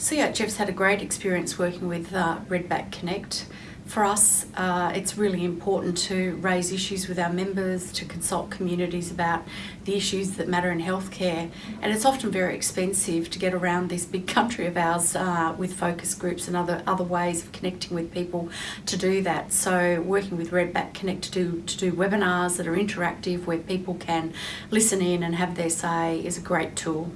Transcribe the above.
So yeah, Jeff's had a great experience working with uh, Redback Connect. For us, uh, it's really important to raise issues with our members, to consult communities about the issues that matter in healthcare. And it's often very expensive to get around this big country of ours uh, with focus groups and other, other ways of connecting with people to do that. So working with Redback Connect to do, to do webinars that are interactive where people can listen in and have their say is a great tool.